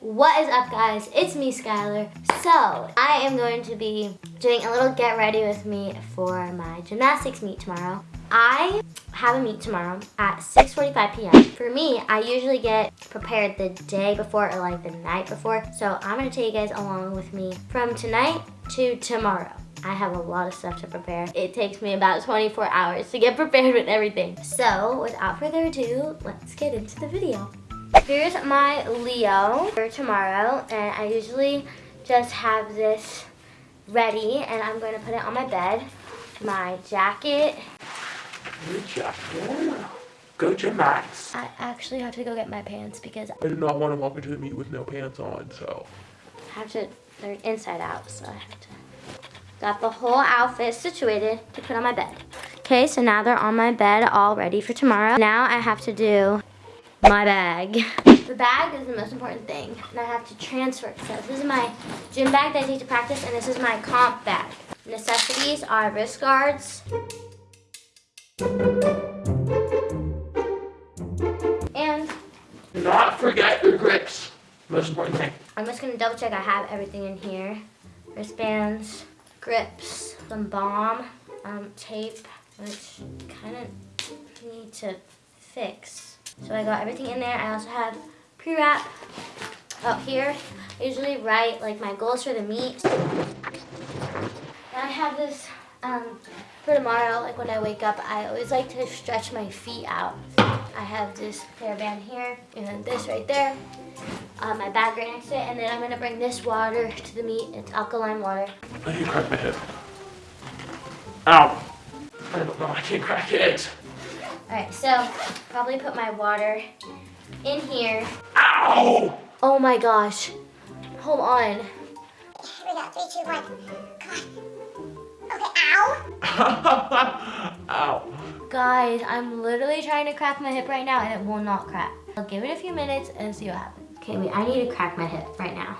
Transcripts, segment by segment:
What is up guys? It's me Skylar. So I am going to be doing a little get ready with me for my gymnastics meet tomorrow. I have a meet tomorrow at 6.45 p.m. For me, I usually get prepared the day before or like the night before. So I'm gonna take you guys along with me from tonight to tomorrow. I have a lot of stuff to prepare. It takes me about 24 hours to get prepared with everything. So without further ado, let's get into the video. Here's my Leo for tomorrow, and I usually just have this ready, and I'm going to put it on my bed. My jacket. Your jacket. Go to Max. I actually have to go get my pants because I did not want to walk into the meet with no pants on, so. I have to, they're inside out, so I have to. Got the whole outfit situated to put on my bed. Okay, so now they're on my bed all ready for tomorrow. Now I have to do my bag. The bag is the most important thing, and I have to transfer. It. So this is my gym bag that I take to practice, and this is my comp bag. Necessities are wrist guards, and Do not forget your grips. Most important thing. I'm just gonna double check I have everything in here. Wristbands, grips, some balm, um, tape, which kind of need to fix. So I got everything in there. I also have pre-wrap up here. I usually write like my goals for the meet. And I have this um, for tomorrow, like when I wake up, I always like to stretch my feet out. I have this hairband here and then this right there. Uh, my bag right next to it, and then I'm gonna bring this water to the meet. It's alkaline water. I can crack my hip. Ow. I don't know, I can't crack it. All right, so probably put my water in here. Ow! Oh my gosh, hold on. Here we go. Three, two, one. Come on. Okay, ow. Ow. Guys, I'm literally trying to crack my hip right now and it will not crack. I'll give it a few minutes and see what happens. Okay, wait, I need to crack my hip right now.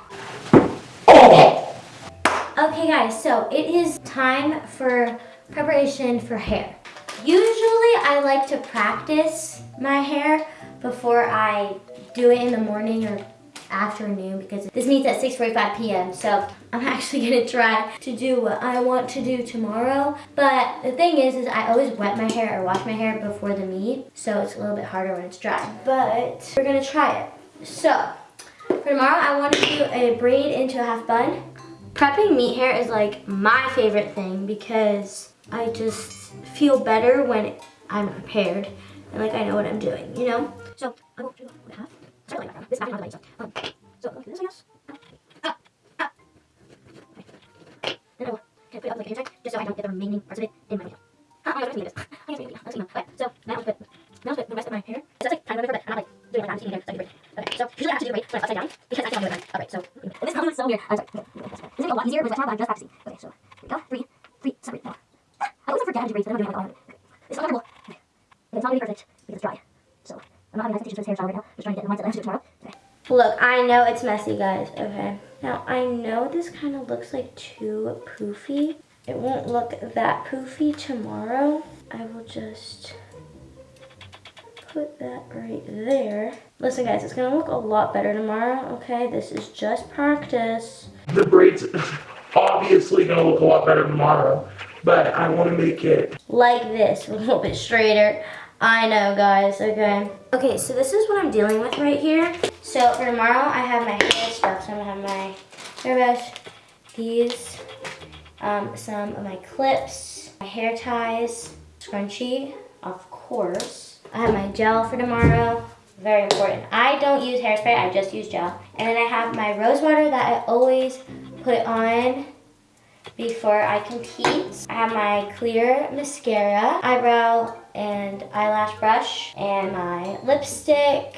Oh! Okay guys, so it is time for preparation for hair. Usually I like to practice my hair before I do it in the morning or afternoon because this meets at 6.45 p.m. So I'm actually gonna try to do what I want to do tomorrow. But the thing is, is I always wet my hair or wash my hair before the meet. So it's a little bit harder when it's dry. But we're gonna try it. So for tomorrow, I want to do a braid into a half bun. Prepping meet hair is like my favorite thing because I just feel better when I'm prepared and like I know what I'm doing, you know? So I will do a half. Sorry. This is not way, so. Um, so look at this, I. Ah, ah. Then I will kind of put it up like a check just so I don't get the remaining parts of it in my nail. Ah, oh my gosh, I this. Of it. Okay. It's uncomfortable. Okay. Okay, it's not gonna be perfect because it's dry. So I'm not having nice stitches for this hair shower right now. Just trying to get in the mindset that I have to do tomorrow. Okay. Look, I know it's messy, guys. Okay. Now, I know this kind of looks like too poofy. It won't look that poofy tomorrow. I will just put that right there. Listen, guys, it's going to look a lot better tomorrow, okay? This is just practice. The braids obviously gonna look a lot better tomorrow, but I want to make it. Like this, a little bit straighter. I know, guys, okay. Okay, so this is what I'm dealing with right here. So for tomorrow, I have my hair stuff. So I'm gonna have my hairbrush, these, um, some of my clips, my hair ties, scrunchie, of course. I have my gel for tomorrow, very important. I don't use hairspray, I just use gel. And then I have my rose water that I always put on before I compete. I have my clear mascara, eyebrow and eyelash brush, and my lipstick.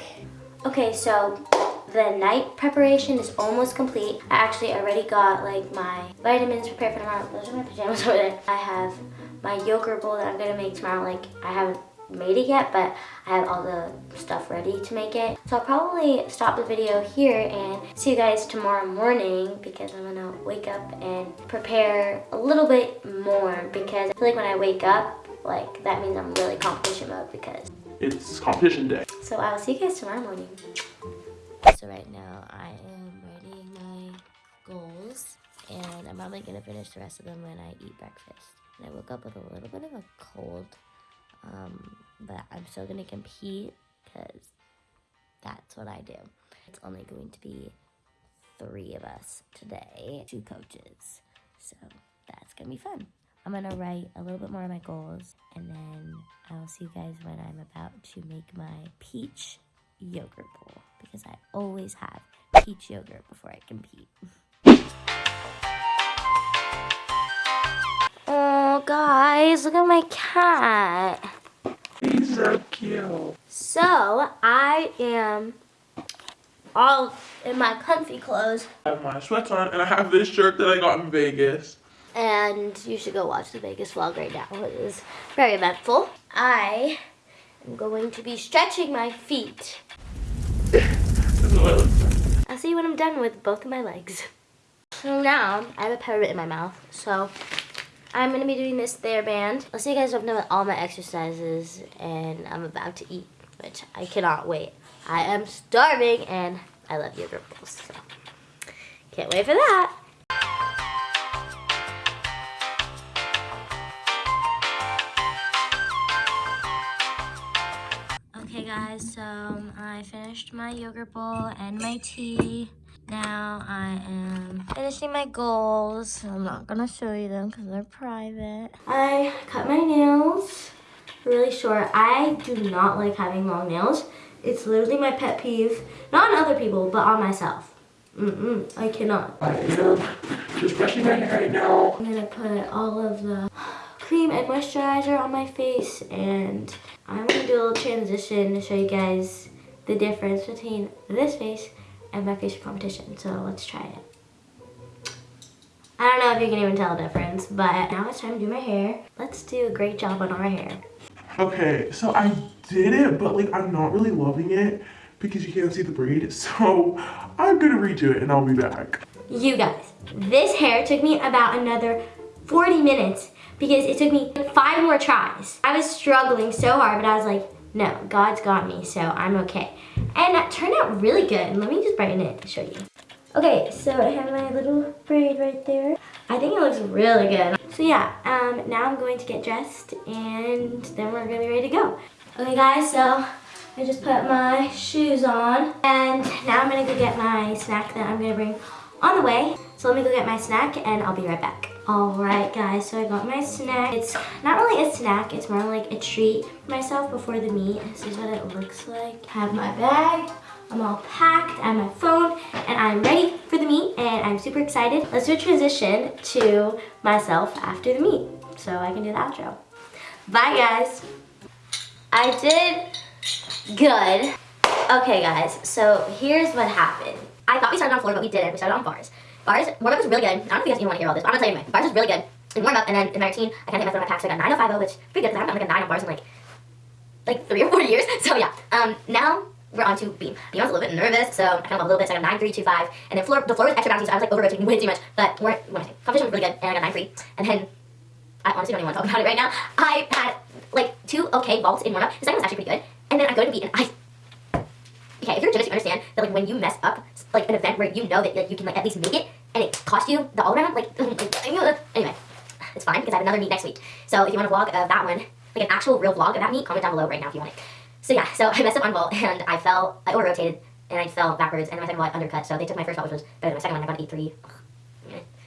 Okay, so the night preparation is almost complete. I actually already got like my vitamins prepared for tomorrow. Those are my pajamas over there. I have my yogurt bowl that I'm gonna make tomorrow. Like I haven't made it yet, but I have all the stuff ready to make it. So I'll probably stop the video here and see you guys tomorrow morning because I'm gonna wake up and prepare a little bit more because I feel like when I wake up, like that means I'm really competition mode because it's competition day. So I'll see you guys tomorrow morning. So right now I am writing my goals and I'm probably gonna finish the rest of them when I eat breakfast. And I woke up with a little bit of a cold um, but I'm still gonna compete because that's what I do. It's only going to be three of us today, two coaches. So that's gonna be fun. I'm gonna write a little bit more of my goals and then I'll see you guys when I'm about to make my peach yogurt bowl because I always have peach yogurt before I compete. Oh, guys, look at my cat. So cute. So, I am all in my comfy clothes. I have my sweats on and I have this shirt that I got in Vegas. And you should go watch the Vegas vlog right now. It is very eventful. I am going to be stretching my feet. This is what it looks like. I'll see you when I'm done with both of my legs. So now, I have a peppermint in my mouth. So, I'm going to be doing this Theraband. I'll see you guys when I'm with all my exercises. And I'm about to eat, which I cannot wait. I am starving and I love yogurt bowls. So, can't wait for that. Okay guys, so um, I finished my yogurt bowl and my tea. Now I am finishing my goals. I'm not gonna show you them because they're private. I cut my nails really short. I do not like having long nails. It's literally my pet peeve. Not on other people, but on myself. Mm-mm, I cannot. I am just brushing my hair right now. I'm gonna put all of the cream and moisturizer on my face and I'm gonna do a little transition to show you guys the difference between this face and my facial competition. So let's try it. I don't know if you can even tell the difference, but now it's time to do my hair. Let's do a great job on our hair. Okay, so I did it, but like I'm not really loving it because you can't see the braid. So I'm gonna redo it and I'll be back. You guys, this hair took me about another 40 minutes because it took me five more tries. I was struggling so hard, but I was like, no, God's got me, so I'm okay. And it turned out really good. Let me just brighten it to show you. Okay, so I have my little braid right there. I think it looks really good. So yeah, um, now I'm going to get dressed and then we're gonna be ready to go. Okay guys, so I just put my shoes on and now I'm gonna go get my snack that I'm gonna bring on the way. So let me go get my snack and I'll be right back. Alright guys, so I got my snack. It's not really a snack, it's more like a treat for myself before the meet. This is what it looks like. I have my bag, I'm all packed, I have my phone, and I'm ready for the meet and I'm super excited. Let's do a transition to myself after the meet so I can do the outro. Bye guys. I did good. Okay guys, so here's what happened. I thought we started on floor, but we didn't. We started on bars. Bars, warm-up was really good. I don't know if you guys even want to hear all this, but I'm gonna tell you anyway. Bars was really good. In warm-up, and then in my routine, I kind of hit my packs. So I got 9050, which is pretty good because I haven't done like a 9 on bars in like, like three or four years. So yeah, um, now we're on to beam. Beam, was a little bit nervous, so I kind of a little bit, so I got 9325. And then floor, the floor was extra bouncy, so I was like over-rotating way too much. But more, what I say, competition was really good, and I got 93. And then, I honestly don't even want to talk about it right now. I had like two okay vaults in warm-up. The second was actually pretty good. And then I go to beat, and I okay, if you're a gymnast, you understand that like when you mess up like an event where you know that like, you can like at least make it and it cost you the all around, like anyway, it's fine because I have another meet next week. So if you want a vlog of that one, like an actual real vlog of that meet, comment down below right now if you want it. So yeah, so I messed up on vault and I fell, I over rotated and I fell backwards and my second vault undercut. So they took my first vault, which was better than my second one. I got an 8-3.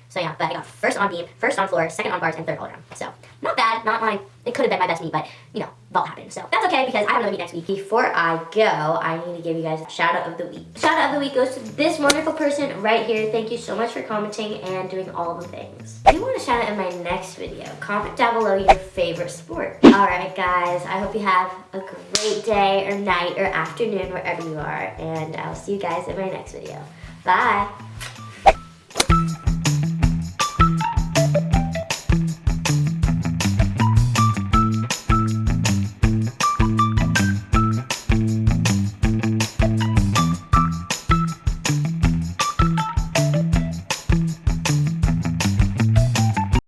So yeah, but I got first on beam, first on floor, second on bars, and third all around. So not bad, not my, it could have been my best meet, but you know, vault happened. So that's okay because I have another meet next week. Before I go, I need to give you guys a shout out of the week. Shout out of the week goes to this wonderful person right here. Thank you so much for commenting and doing all the things. If you want a shout out in my next video, comment down below your favorite sport. All right, guys, I hope you have a great day or night or afternoon wherever you are, and I'll see you guys in my next video. Bye.